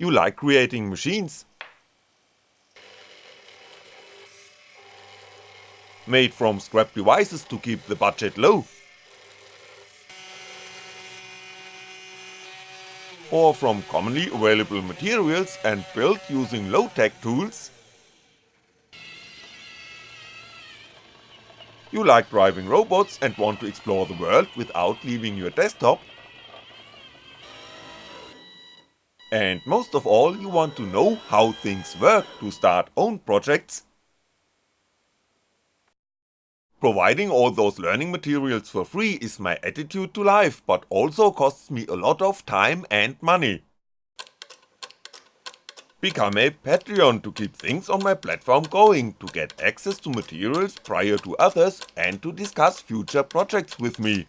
You like creating machines? Made from scrap devices to keep the budget low? Or from commonly available materials and built using low-tech tools? You like driving robots and want to explore the world without leaving your desktop? And most of all you want to know how things work to start own projects? Providing all those learning materials for free is my attitude to life, but also costs me a lot of time and money. Become a Patreon to keep things on my platform going, to get access to materials prior to others and to discuss future projects with me.